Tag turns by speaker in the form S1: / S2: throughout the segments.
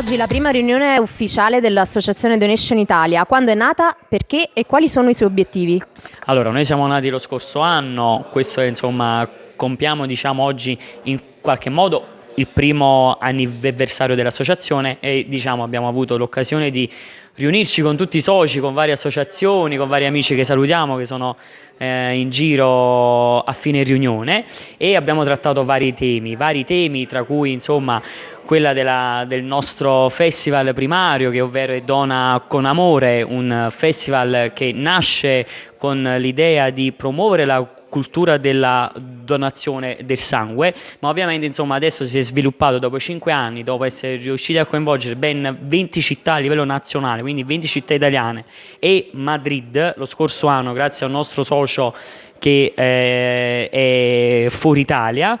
S1: oggi la prima riunione ufficiale dell'Associazione Donation Italia. Quando è nata, perché e quali sono i suoi obiettivi?
S2: Allora, noi siamo nati lo scorso anno, questo è, insomma, compiamo diciamo, oggi in qualche modo il primo anniversario dell'associazione e diciamo, abbiamo avuto l'occasione di riunirci con tutti i soci, con varie associazioni, con vari amici che salutiamo che sono eh, in giro a fine riunione e abbiamo trattato vari temi, vari temi tra cui insomma quella della, del nostro festival primario che ovvero è Dona con Amore, un festival che nasce con l'idea di promuovere la cultura della donazione del sangue, ma ovviamente insomma, adesso si è sviluppato dopo 5 anni, dopo essere riusciti a coinvolgere ben 20 città a livello nazionale, quindi 20 città italiane e Madrid lo scorso anno grazie al nostro socio che eh, è fuori Italia,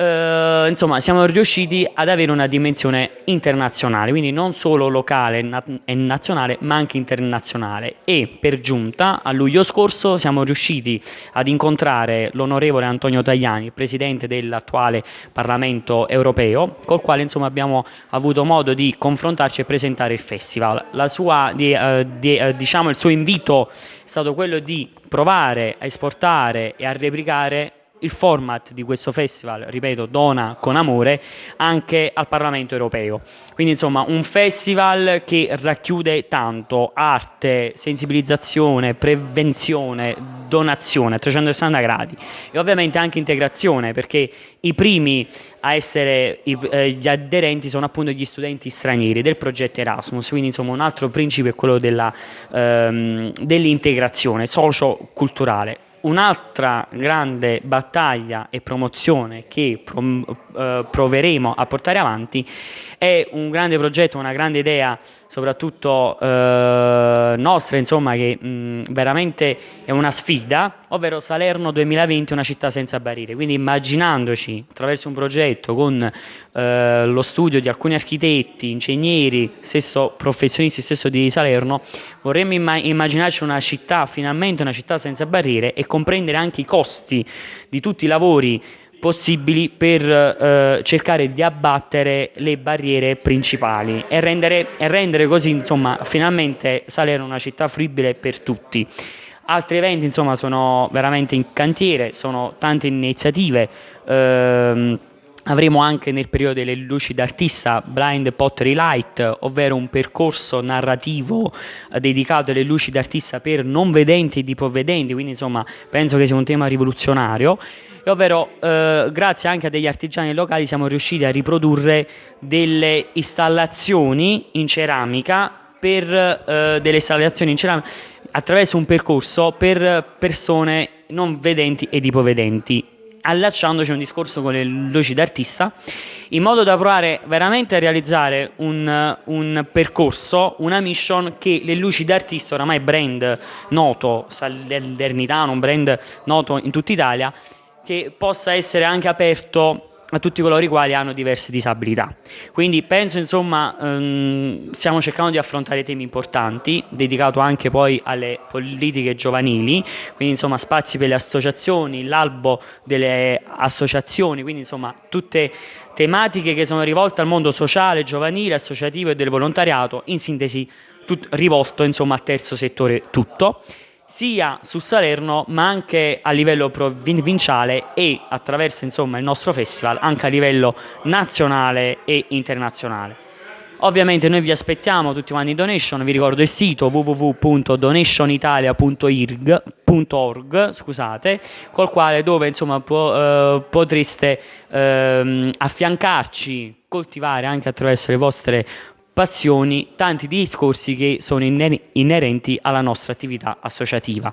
S2: insomma siamo riusciti ad avere una dimensione internazionale, quindi non solo locale e nazionale ma anche internazionale e per giunta a luglio scorso siamo riusciti ad incontrare l'onorevole Antonio Tajani, presidente dell'attuale Parlamento europeo, col quale insomma abbiamo avuto modo di confrontarci e presentare il festival. Sua, di, uh, di, uh, diciamo, il suo invito è stato quello di provare a esportare e a replicare il format di questo festival, ripeto, dona con amore, anche al Parlamento europeo. Quindi insomma un festival che racchiude tanto arte, sensibilizzazione, prevenzione, donazione a 360 gradi e ovviamente anche integrazione perché i primi a essere i, eh, gli aderenti sono appunto gli studenti stranieri del progetto Erasmus, quindi insomma un altro principio è quello ehm, dell'integrazione socio-culturale Un'altra grande battaglia e promozione che eh, proveremo a portare avanti è un grande progetto, una grande idea, soprattutto eh, nostra, insomma, che mh, veramente è una sfida, ovvero Salerno 2020, una città senza barriere. Quindi immaginandoci attraverso un progetto con eh, lo studio di alcuni architetti, ingegneri, stesso professionisti stesso di Salerno, vorremmo imma immaginarci una città, finalmente una città senza barriere e comprendere anche i costi di tutti i lavori possibili per eh, cercare di abbattere le barriere principali e rendere, e rendere così insomma, finalmente Salerno una città fruibile per tutti. Altri eventi insomma, sono veramente in cantiere, sono tante iniziative. Ehm, Avremo anche nel periodo delle luci d'artista Blind Pottery Light, ovvero un percorso narrativo eh, dedicato alle luci d'artista per non vedenti e ipovedenti, quindi insomma penso che sia un tema rivoluzionario. Ovvero eh, grazie anche a degli artigiani locali siamo riusciti a riprodurre delle installazioni in ceramica per eh, delle installazioni in ceramica attraverso un percorso per persone non vedenti ed ipovedenti allacciandoci a un discorso con le luci d'artista in modo da provare veramente a realizzare un, un, percorso, una mission che le luci d'artista, oramai brand noto, salernitano, un brand noto in tutta Italia, che possa essere anche aperto a tutti coloro i quali hanno diverse disabilità. Quindi penso insomma ehm, stiamo cercando di affrontare temi importanti, dedicato anche poi alle politiche giovanili, quindi insomma spazi per le associazioni, l'albo delle associazioni, quindi insomma tutte tematiche che sono rivolte al mondo sociale, giovanile, associativo e del volontariato, in sintesi rivolto insomma al terzo settore tutto sia su Salerno ma anche a livello provinciale e attraverso insomma, il nostro festival anche a livello nazionale e internazionale. Ovviamente noi vi aspettiamo tutti quanti in donation, vi ricordo il sito www.donationitalia.org scusate, col quale dove insomma po eh, potreste eh, affiancarci, coltivare anche attraverso le vostre passioni, tanti discorsi che sono inerenti alla nostra attività associativa.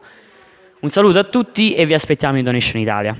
S2: Un saluto a tutti e vi aspettiamo in Donation Italia.